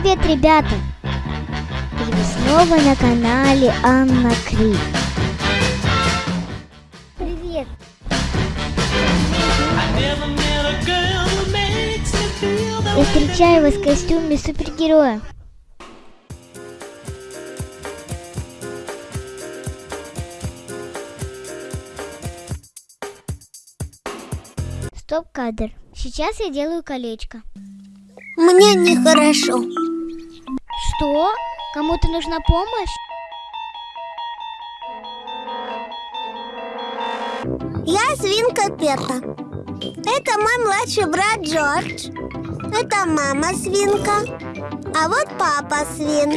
Привет, ребята! И вы снова на канале Анна Кри. Привет! Я встречаю вас в костюме супергероя. Стоп-кадр. Сейчас я делаю колечко. Мне нехорошо. Что? Кому-то нужна помощь? Я свинка Пета. Это мой младший брат Джордж. Это мама свинка. А вот папа свин.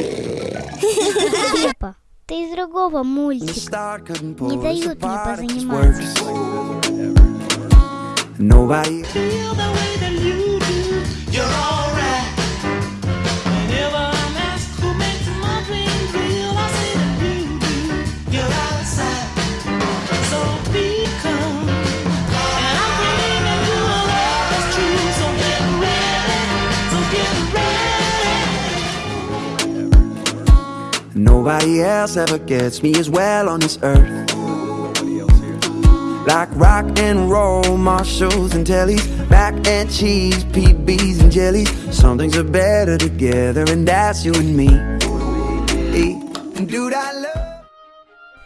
Пеппа, ты из другого мультика. Не дают мне позаниматься. Nobody Nobody else ever gets me as well on this earth. Like rock and roll, Marshalls and tellies, mac and cheese, PBs and jellies. Some things are better together, and that's you and me. And dude, I love.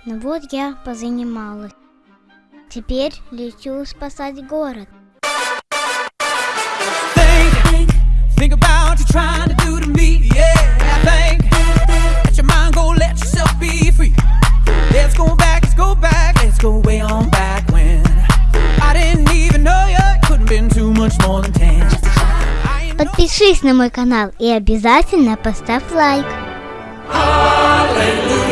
Ну вот я позанималась. Теперь лечу спасать город. Подпишись на мой канал и обязательно поставь лайк. Hallelujah,